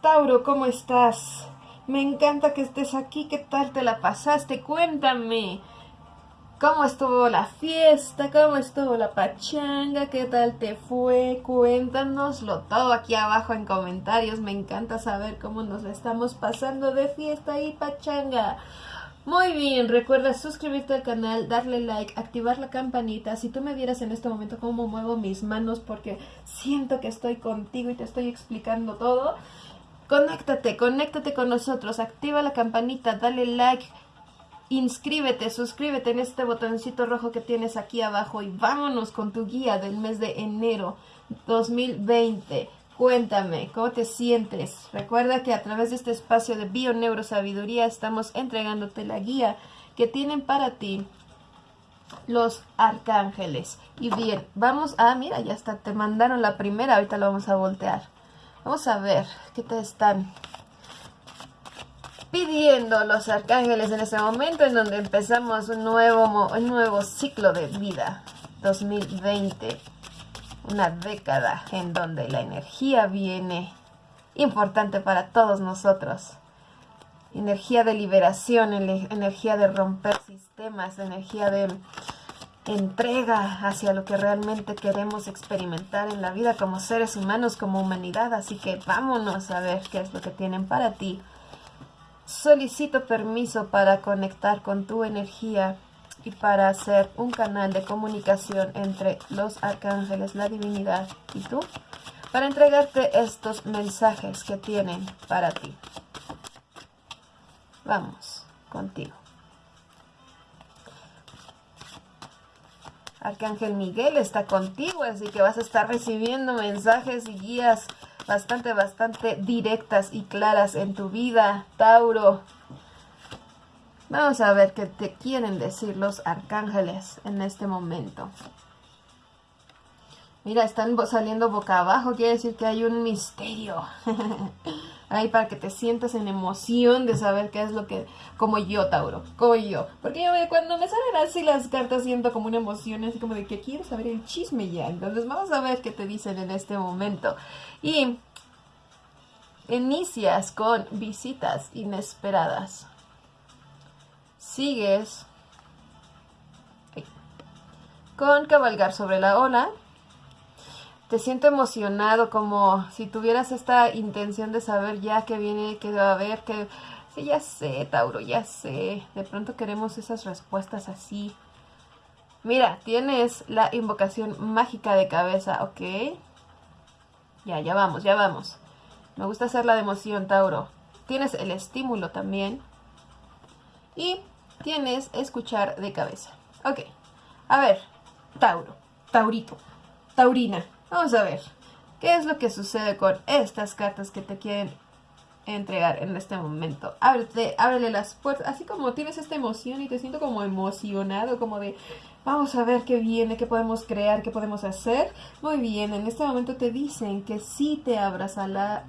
Tauro, ¿cómo estás? Me encanta que estés aquí. ¿Qué tal te la pasaste? Cuéntame. ¿Cómo estuvo la fiesta? ¿Cómo estuvo la pachanga? ¿Qué tal te fue? Cuéntanoslo todo aquí abajo en comentarios. Me encanta saber cómo nos estamos pasando de fiesta y pachanga. Muy bien, recuerda suscribirte al canal, darle like, activar la campanita. Si tú me vieras en este momento cómo muevo mis manos porque siento que estoy contigo y te estoy explicando todo. Conéctate, conéctate con nosotros, activa la campanita, dale like, inscríbete, suscríbete en este botoncito rojo que tienes aquí abajo y vámonos con tu guía del mes de enero 2020. Cuéntame, ¿cómo te sientes? Recuerda que a través de este espacio de Bio Neurosabiduría estamos entregándote la guía que tienen para ti los arcángeles. Y bien, vamos a, mira, ya está, te mandaron la primera, ahorita lo vamos a voltear. Vamos a ver qué te están pidiendo los arcángeles en este momento en donde empezamos un nuevo, un nuevo ciclo de vida 2020 una década en donde la energía viene importante para todos nosotros. Energía de liberación energía de romper sistemas energía de entrega hacia lo que realmente queremos experimentar en la vida como seres humanos, como humanidad. Así que vámonos a ver qué es lo que tienen para ti. Solicito permiso para conectar con tu energía y para hacer un canal de comunicación entre los arcángeles, la divinidad y tú, para entregarte estos mensajes que tienen para ti. Vamos contigo. Arcángel Miguel está contigo, así que vas a estar recibiendo mensajes y guías bastante, bastante directas y claras en tu vida, Tauro. Vamos a ver qué te quieren decir los arcángeles en este momento. Mira, están saliendo boca abajo, quiere decir que hay un misterio. ahí para que te sientas en emoción de saber qué es lo que, como yo, Tauro, como yo. Porque yo cuando me salen así las cartas siento como una emoción, así como de que quiero saber el chisme ya. Entonces vamos a ver qué te dicen en este momento. Y inicias con visitas inesperadas. Sigues con cabalgar sobre la ola te siento emocionado como si tuvieras esta intención de saber ya que viene, que va a haber, que... Sí, ya sé, Tauro, ya sé. De pronto queremos esas respuestas así. Mira, tienes la invocación mágica de cabeza, ¿ok? Ya, ya vamos, ya vamos. Me gusta hacer la de emoción, Tauro. Tienes el estímulo también. Y tienes escuchar de cabeza. Ok. A ver, Tauro, Taurito, Taurina. Vamos a ver, ¿qué es lo que sucede con estas cartas que te quieren entregar en este momento? Ábrete, ábrele las puertas, así como tienes esta emoción y te siento como emocionado, como de, vamos a ver qué viene, qué podemos crear, qué podemos hacer. Muy bien, en este momento te dicen que sí te abras a la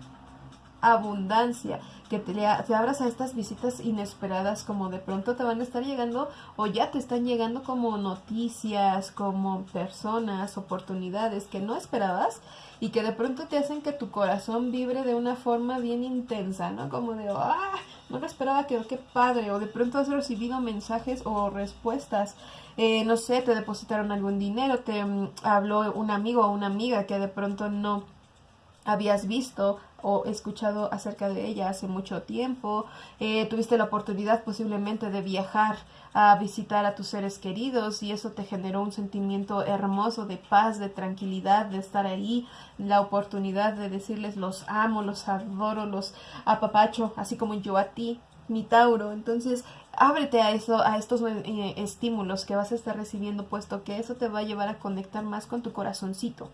abundancia, que te, te, abras a estas visitas inesperadas como de pronto te van a estar llegando o ya te están llegando como noticias, como personas, oportunidades que no esperabas y que de pronto te hacen que tu corazón vibre de una forma bien intensa, ¿no? Como de, ah, no lo esperaba, que qué padre, o de pronto has recibido mensajes o respuestas, eh, no sé, te depositaron algún dinero, te mm, habló un amigo o una amiga que de pronto no habías visto o escuchado acerca de ella hace mucho tiempo, eh, tuviste la oportunidad posiblemente de viajar a visitar a tus seres queridos y eso te generó un sentimiento hermoso de paz, de tranquilidad, de estar ahí, la oportunidad de decirles los amo, los adoro, los apapacho, así como yo a ti, mi Tauro. Entonces, ábrete a eso, a estos eh, estímulos que vas a estar recibiendo, puesto que eso te va a llevar a conectar más con tu corazoncito.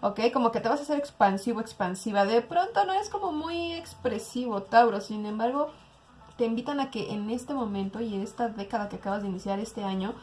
¿Ok? Como que te vas a hacer expansivo, expansiva. De pronto no es como muy expresivo, Tauro. Sin embargo, te invitan a que en este momento y en esta década que acabas de iniciar este año,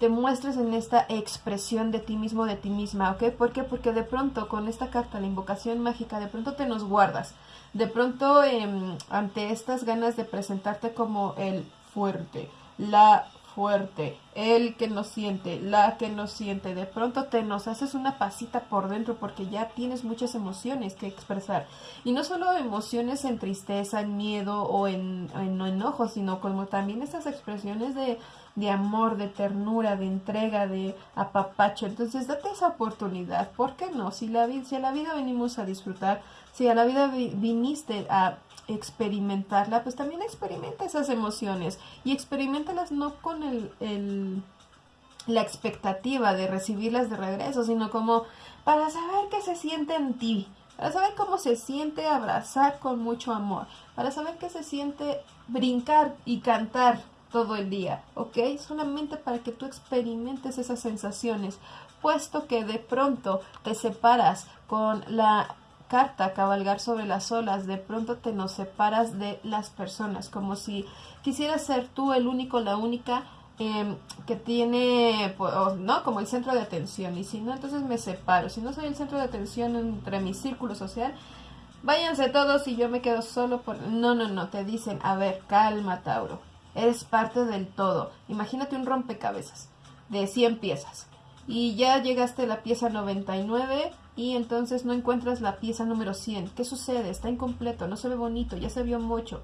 te muestres en esta expresión de ti mismo, de ti misma, ¿ok? ¿Por qué? Porque de pronto con esta carta, la invocación mágica, de pronto te nos guardas. De pronto, em, ante estas ganas de presentarte como el fuerte, la fuerte, el que no siente, la que no siente, de pronto te nos haces una pasita por dentro porque ya tienes muchas emociones que expresar. Y no solo emociones en tristeza, en miedo o en, en enojo, sino como también esas expresiones de, de amor, de ternura, de entrega, de apapacho. Entonces date esa oportunidad, ¿por qué no? Si, la, si a la vida venimos a disfrutar, si a la vida viniste a experimentarla, pues también experimenta esas emociones y experimentalas no con el, la expectativa de recibirlas de regreso, sino como para saber qué se siente en ti, para saber cómo se siente abrazar con mucho amor, para saber qué se siente brincar y cantar todo el día, ¿ok? Solamente para que tú experimentes esas sensaciones, puesto que de pronto te separas con la carta cabalgar sobre las olas, de pronto te nos separas de las personas, como si quisieras ser tú el único, la única em, que tiene, pues, ¿no? Como el centro de atención. Y si no, entonces me separo. Si no soy el centro de atención entre mi círculo social, váyanse todos y yo me quedo solo por... No, no, no, te dicen, a ver, calma, Tauro. Eres parte del todo. Imagínate un rompecabezas de 100 piezas. Y ya llegaste a la pieza 99 y entonces no encuentras la pieza número 100. ¿Qué sucede? Está incompleto, no se ve bonito, ya se vio mucho.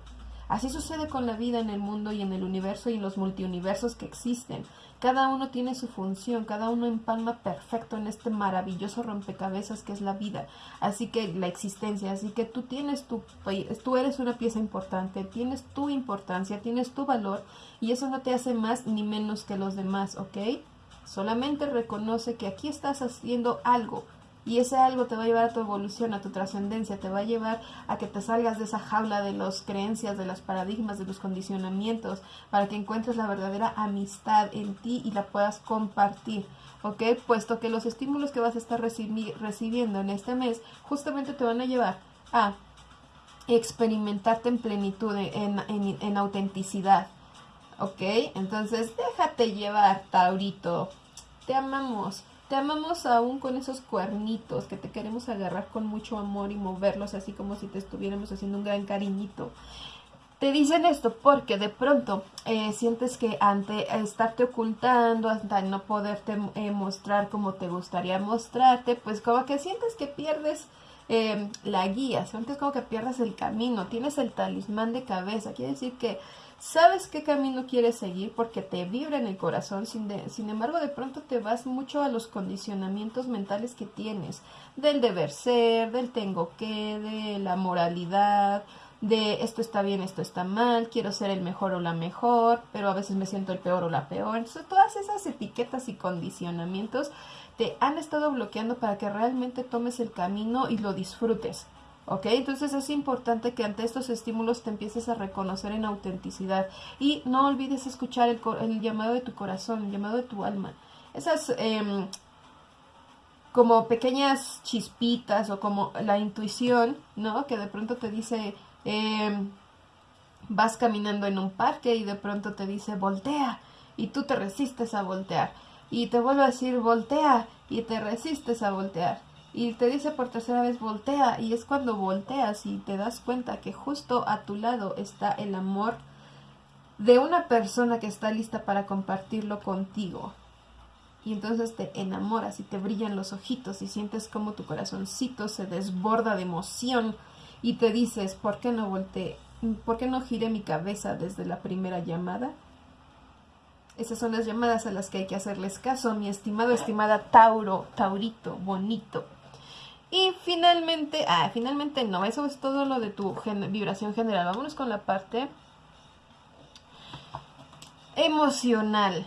Así sucede con la vida en el mundo y en el universo y en los multiuniversos que existen. Cada uno tiene su función, cada uno empalma perfecto en este maravilloso rompecabezas que es la vida. Así que la existencia, así que tú tienes tu, tú eres una pieza importante, tienes tu importancia, tienes tu valor y eso no te hace más ni menos que los demás, ¿ok? Solamente reconoce que aquí estás haciendo algo y ese algo te va a llevar a tu evolución, a tu trascendencia, te va a llevar a que te salgas de esa jaula de las creencias, de los paradigmas, de los condicionamientos, para que encuentres la verdadera amistad en ti y la puedas compartir. ¿ok? Puesto que los estímulos que vas a estar recibiendo en este mes justamente te van a llevar a experimentarte en plenitud, en, en, en autenticidad, ¿ok? Entonces déjate llevar, Taurito, te amamos. Te amamos aún con esos cuernitos que te queremos agarrar con mucho amor y moverlos así como si te estuviéramos haciendo un gran cariñito. Te dicen esto porque de pronto eh, sientes que ante estarte ocultando, ante no poderte eh, mostrar como te gustaría mostrarte, pues como que sientes que pierdes eh, la guía, sientes como que pierdes el camino, tienes el talismán de cabeza, quiere decir que sabes qué camino quieres seguir porque te vibra en el corazón, sin, embargo de pronto te vas mucho a los condicionamientos mentales que tienes, del deber ser, del tengo que, de la moralidad, de esto está bien, esto está mal, quiero ser el mejor o la mejor, pero a veces me siento el peor o la peor. Entonces, todas esas etiquetas y condicionamientos te han estado bloqueando para que realmente tomes el camino y lo disfrutes. ¿Ok? Entonces es importante que ante estos estímulos te empieces a reconocer en autenticidad y no olvides escuchar el, llamado de tu corazón, el llamado de tu alma. Esas em, como pequeñas chispitas o como la intuición, ¿no? Que de pronto te dice, em, vas caminando en un parque y de pronto te dice, voltea, y tú te resistes a voltear. Y te vuelve a decir, voltea, y te resistes a voltear y te dice por tercera vez voltea y es cuando volteas y te das cuenta que justo a tu lado está el amor de una persona que está lista para compartirlo contigo. Y entonces te enamoras y te brillan los ojitos y sientes como tu corazoncito se desborda de emoción y te dices, ¿por qué no volteé? ¿Por qué no giré mi cabeza desde la primera llamada? Esas son las llamadas a las que hay que hacerles caso, mi estimado, estimada Tauro, Taurito, bonito. Y finalmente, ah, finalmente no, eso es todo lo de tu vibración general. Vámonos con la parte emocional.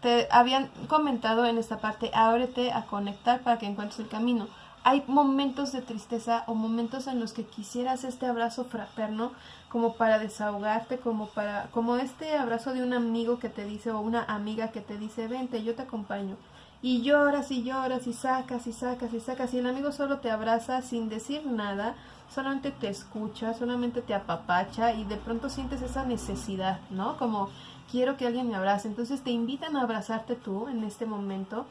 te habían comentado en esta parte, ábrete a conectar para que encuentres el camino. Hay momentos de tristeza o momentos en los que quisieras este abrazo fraterno como para desahogarte, como para como este abrazo de un amigo que te dice o una amiga que te dice, "Vente, yo te acompaño." Y lloras y lloras y sacas y sacas y sacas y el amigo solo te abraza sin decir nada, solamente te escucha, solamente te apapacha y de pronto sientes esa necesidad, ¿no? Como quiero que alguien me abrace. Entonces te invitan a abrazarte tú en este momento,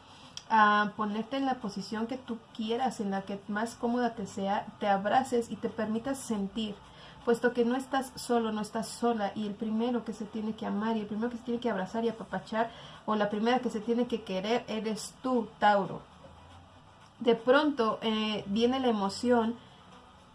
a ponerte en la posición que tú quieras, en la que más cómoda te sea, te abraces y te permitas sentir puesto que no estás solo, no estás sola y el primero que se tiene que amar y el primero que se tiene que abrazar y apapachar o la primera que se tiene que querer eres tú, Tauro. De pronto eh, viene la emoción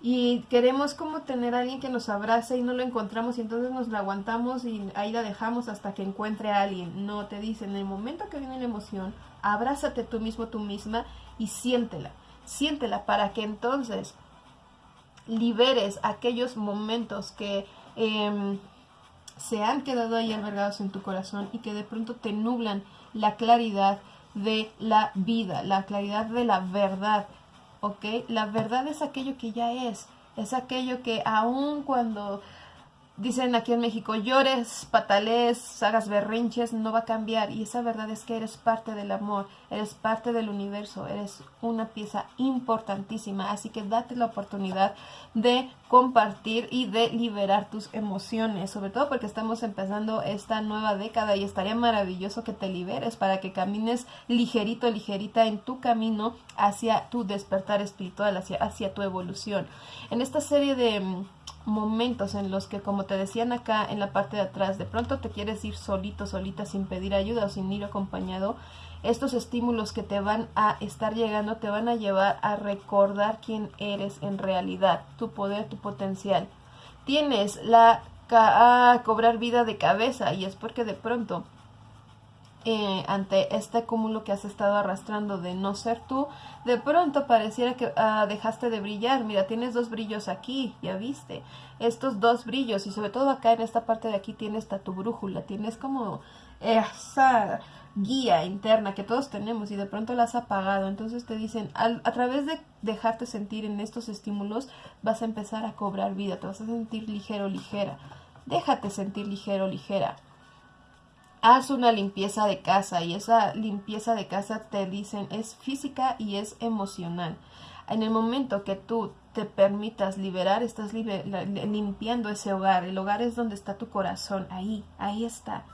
y queremos como tener a alguien que nos abrace y no lo encontramos y entonces nos la aguantamos y ahí la dejamos hasta que encuentre a alguien. No, te dicen, en el momento que viene la emoción, abrázate tú mismo, tú misma y siéntela. Siéntela para que entonces liberes aquellos momentos que em, se han quedado ahí albergados en tu corazón y que de pronto te nublan la claridad de la vida, la claridad de la verdad, ¿ok? La verdad es aquello que ya es, es aquello que aun cuando dicen aquí en México, llores, patales, hagas berrinches, no va a cambiar. Y esa verdad es que eres parte del amor, eres parte del universo, eres una pieza importantísima. Así que date la oportunidad de compartir y de liberar tus emociones, sobre todo porque estamos empezando esta nueva década y estaría maravilloso que te liberes para que camines ligerito, ligerita en tu camino hacia tu despertar espiritual, hacia, hacia tu evolución. En esta serie de momentos en los que, como te decían acá en la parte de atrás, de pronto te quieres ir solito, solita, sin pedir ayuda o sin ir acompañado, estos estímulos que te van a estar llegando te van a llevar a recordar quién eres en realidad, tu poder, tu potencial. Tienes la a cobrar vida de cabeza y es porque de pronto eh, ante este cúmulo que has estado arrastrando de no ser tú, de pronto pareciera que ah, dejaste de brillar. Mira, tienes dos brillos aquí, ya viste. Estos dos brillos y sobre todo acá en esta parte de aquí tienes tu brújula, tienes como esa guía interna que todos tenemos y de pronto la has apagado. Entonces te dicen, a través de dejarte sentir en estos estímulos, vas a empezar a cobrar vida, te vas a sentir ligero, ligera. Déjate sentir ligero, ligera haz una limpieza de casa y esa limpieza de casa te dicen es física y es emocional. En el momento que tú te permitas liberar, estás limpiando ese hogar. El hogar es donde está tu corazón, ahí, ahí está.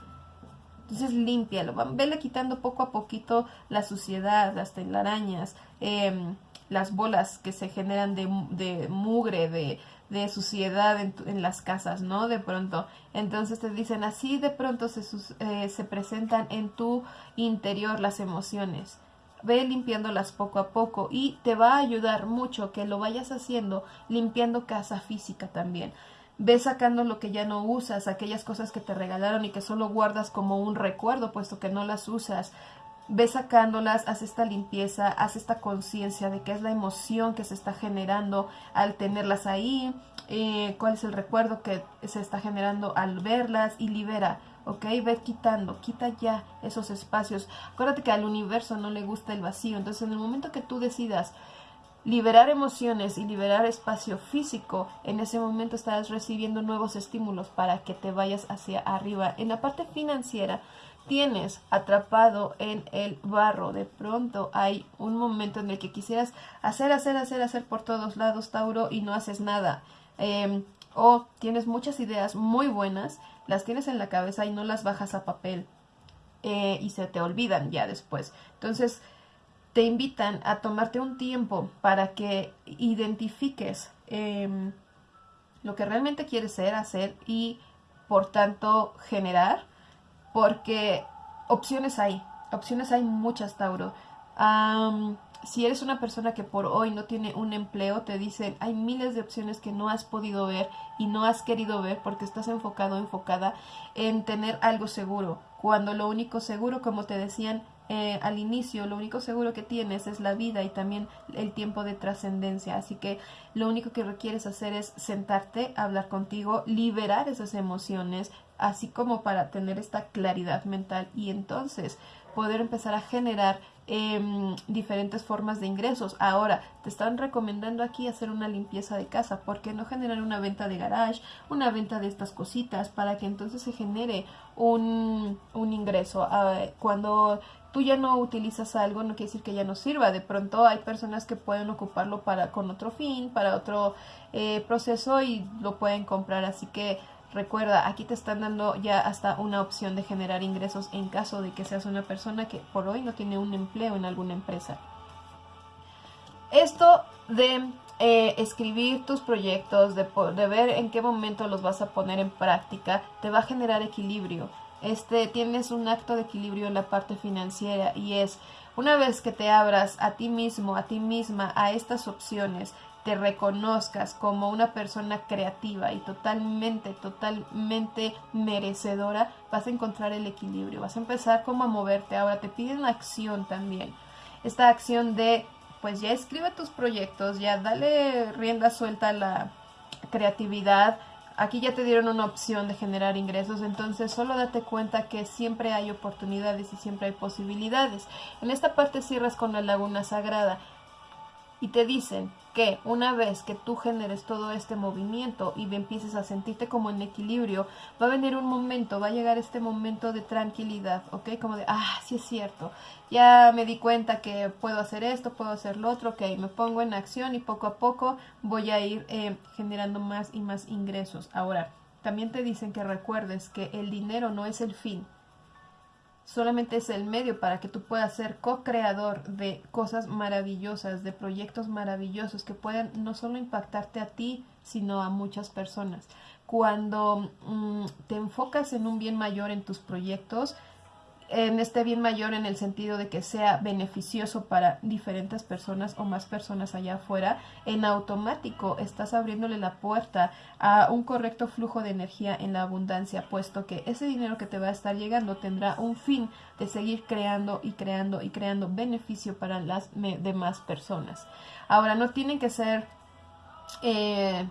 Entonces límpialo, vele quitando poco a poquito la suciedad, las telarañas, em, las bolas que se generan de, de mugre, de, de suciedad en, las casas, ¿no? De pronto. Entonces te dicen, así de pronto se, eh, se presentan en tu interior las emociones. Ve limpiándolas poco a poco y te va a ayudar mucho que lo vayas haciendo limpiando casa física también. Ve sacando lo que ya no usas, aquellas cosas que te regalaron y que solo guardas como un recuerdo, puesto que no las usas ve sacándolas, haz esta limpieza, haz esta conciencia de qué es la emoción que se está generando al tenerlas ahí, eh, cuál es el recuerdo que se está generando al verlas y libera, ¿ok? Ve quitando, quita ya esos espacios. Acuérdate que al universo no le gusta el vacío, entonces en el momento que tú decidas liberar emociones y liberar espacio físico, en ese momento estarás recibiendo nuevos estímulos para que te vayas hacia arriba. En la parte financiera, tienes atrapado en el barro. De pronto hay un momento en el que quisieras hacer, hacer, hacer, hacer por todos lados, Tauro, y no haces nada. Em, o tienes muchas ideas muy buenas, las tienes en la cabeza y no las bajas a papel. Eh, y se te olvidan ya después. Entonces, te invitan a tomarte un tiempo para que identifiques em, lo que realmente quieres ser, hacer y, por tanto, generar porque opciones hay, opciones hay muchas, Tauro. si eres una persona que por hoy no tiene un empleo, te dicen, hay miles de opciones que no has podido ver y no has querido ver porque estás enfocado, enfocada en tener algo seguro, cuando lo único seguro, como te decían, eh, al inicio lo único seguro que tienes es la vida y también el tiempo de trascendencia. Así que lo único que requieres hacer es sentarte, hablar contigo, liberar esas emociones, así como para tener esta claridad mental y entonces poder empezar a generar em, diferentes formas de ingresos. Ahora, te están recomendando aquí hacer una limpieza de casa, porque no generar una venta de garage, una venta de estas cositas, para que entonces se genere un, un ingreso. Ah, cuando tú ya no utilizas algo, no quiere decir que ya no sirva. De pronto hay personas que pueden ocuparlo para con otro fin, para otro eh, proceso y lo pueden comprar. Así que Recuerda, aquí te están dando ya hasta una opción de generar ingresos en caso de que seas una persona que por hoy no tiene un empleo en alguna empresa. Esto de eh, escribir tus proyectos, de, de ver en qué momento los vas a poner en práctica, te va a generar equilibrio. Este, tienes un acto de equilibrio en la parte financiera y es una vez que te abras a ti mismo, a ti misma, a estas opciones, te reconozcas como una persona creativa y totalmente, totalmente merecedora, vas a encontrar el equilibrio, vas a empezar como a moverte. Ahora te piden acción también. Esta acción de, pues ya escribe tus proyectos, ya dale rienda suelta a la creatividad, Aquí ya te dieron una opción de generar ingresos, entonces solo date cuenta que siempre hay oportunidades y siempre hay posibilidades. En esta parte cierras con la laguna sagrada y te dicen que una vez que tú generes todo este movimiento y empieces a sentirte como en equilibrio, va a venir un momento, va a llegar este momento de tranquilidad, ¿ok? Como de, ah, sí es cierto, ya me di cuenta que puedo hacer esto, puedo hacer lo otro, ok, me pongo en acción y poco a poco voy a ir eh, generando más y más ingresos. Ahora, también te dicen que recuerdes que el dinero no es el fin, solamente es el medio para que tú puedas ser co-creador de cosas maravillosas, de proyectos maravillosos que puedan no solo impactarte a ti, sino a muchas personas. Cuando mm, te enfocas en un bien mayor en tus proyectos, en este bien mayor en el sentido de que sea beneficioso para diferentes personas o más personas allá afuera, en automático estás abriéndole la puerta a un correcto flujo de energía en la abundancia, puesto que ese dinero que te va a estar llegando tendrá un fin de seguir creando y creando y creando beneficio para las demás personas. Ahora, no tienen que ser eh,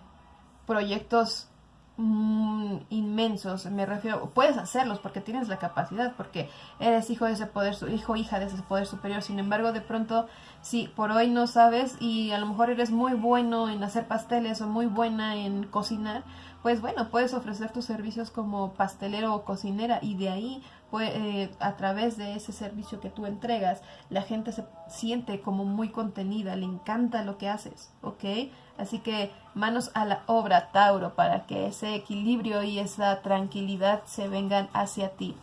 proyectos Inmensos, me refiero, puedes hacerlos porque tienes la capacidad, porque eres hijo de ese poder, hijo hija de ese poder superior, sin embargo, de pronto, si por hoy no sabes y a lo mejor eres muy bueno en hacer pasteles o muy buena en cocinar, pues bueno, puedes ofrecer tus servicios como pastelero o cocinera y de ahí eh, a través de ese servicio que tú entregas, la gente se siente como muy contenida, le encanta lo que haces, ¿ok? Así que manos a la obra, Tauro, para que ese equilibrio y esa tranquilidad se vengan hacia ti.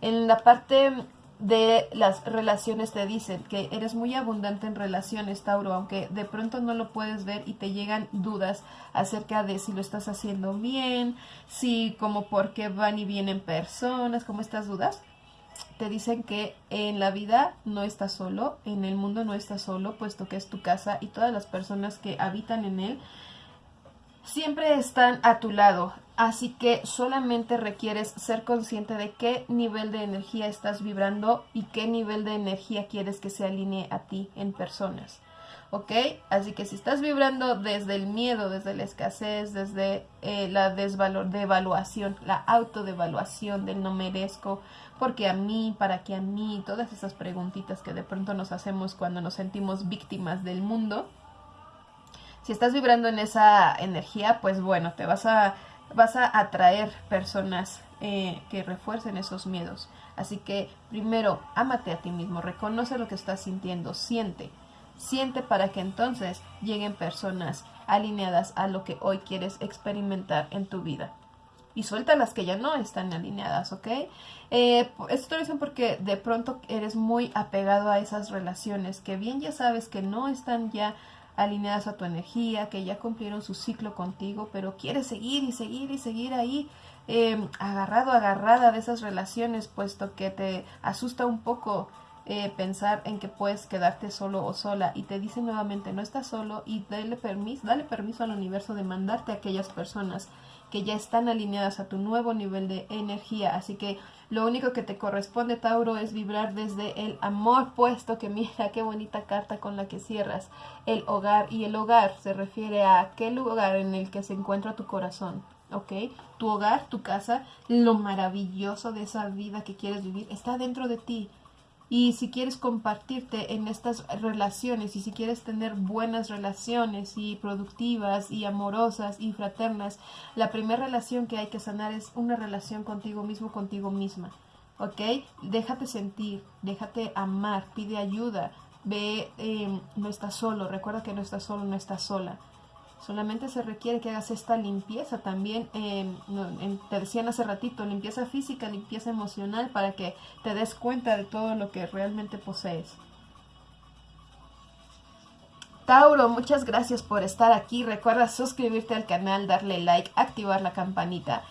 En la parte de las relaciones te dicen que eres muy abundante en relaciones, Tauro, aunque de pronto no lo puedes ver y te llegan dudas acerca de si lo estás haciendo bien, si como por qué van y vienen personas, como estas dudas. Te dicen que en la vida no estás solo, en el mundo no estás solo, puesto que es tu casa y todas las personas que habitan en él siempre están a tu lado. Así que solamente requieres ser consciente de qué nivel de energía estás vibrando y qué nivel de energía quieres que se alinee a ti en personas. ¿Ok? Así que si estás vibrando desde el miedo, desde la escasez, desde eh, la desvalor devaluación, la autodevaluación del no merezco, porque a mí, para qué a mí, todas esas preguntitas que de pronto nos hacemos cuando nos sentimos víctimas del mundo, si estás vibrando en esa energía, pues bueno, te vas a vas a atraer personas eh, que refuercen esos miedos. Así que primero, ámate a ti mismo, reconoce lo que estás sintiendo, siente, siente para que entonces lleguen personas alineadas a lo que hoy quieres experimentar en tu vida. Y suelta las que ya no están alineadas, ¿ok? Eh, esto lo dicen porque de pronto eres muy apegado a esas relaciones que bien ya sabes que no están ya alineadas a tu energía, que ya cumplieron su ciclo contigo, pero quieres seguir y seguir y seguir ahí eh, agarrado, agarrada de esas relaciones, puesto que te asusta un poco eh, pensar en que puedes quedarte solo o sola y te dice nuevamente no estás solo y dale permiso, dale permiso al universo de mandarte a aquellas personas que ya están alineadas a tu nuevo nivel de energía. Así que lo único que te corresponde, Tauro, es vibrar desde el amor puesto, que mira qué bonita carta con la que cierras el hogar. Y el hogar se refiere a aquel lugar en el que se encuentra tu corazón. ¿ok? Tu hogar, tu casa, lo maravilloso de esa vida que quieres vivir está dentro de ti. Y si quieres compartirte en estas relaciones y si quieres tener buenas relaciones y productivas y amorosas y fraternas, la primera relación que hay que sanar es una relación contigo mismo, contigo misma. ¿Ok? Déjate sentir, déjate amar, pide ayuda, ve, eh, no estás solo, recuerda que no estás solo, no estás sola. Solamente se requiere que hagas esta limpieza también, te decían hace ratito, limpieza física, limpieza emocional, para que te des cuenta de todo lo que realmente posees. Tauro, muchas gracias por estar aquí. Recuerda suscribirte al canal, darle like, activar la campanita.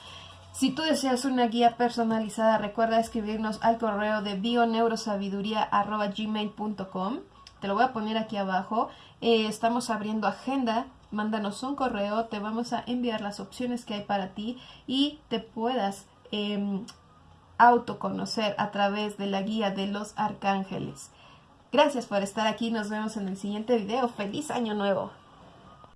Si tú deseas una guía personalizada, recuerda escribirnos al correo de bioneurosabiduría.gmail.com. Te lo voy a poner aquí abajo. Eh, estamos abriendo agenda. Mándanos un correo, te vamos a enviar las opciones que hay para ti y te puedas em, autoconocer a través de la guía de los arcángeles. Gracias por estar aquí, nos vemos en el siguiente video. ¡Feliz año nuevo!